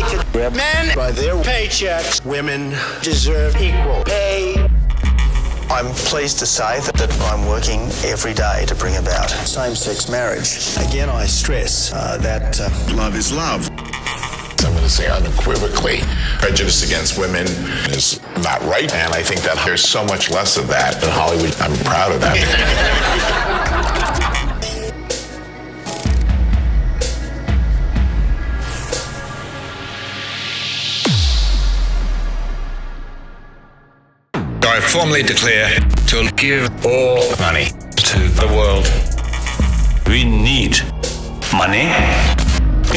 like to grab men by their paychecks. Women deserve equal pay. I'm pleased to say that, that I'm working every day to bring about same sex marriage. Again, I stress uh, that uh, love is love. I'm going to say unequivocally, prejudice against women is not right. And I think that there's so much less of that in Hollywood. I'm proud of that. I formally declare to give all money to the world. We need money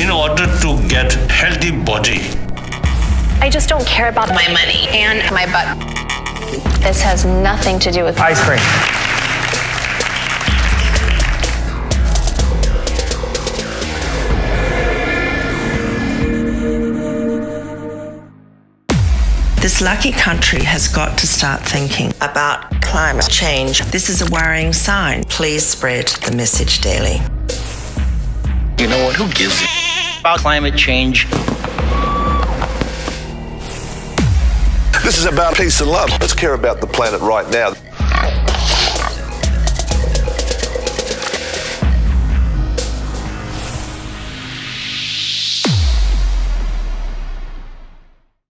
in order to get healthy body. I just don't care about my money and my butt. This has nothing to do with ice cream. This lucky country has got to start thinking about climate change. This is a worrying sign. Please spread the message daily. You know what? Who gives a about climate change? This is about peace and love. Let's care about the planet right now.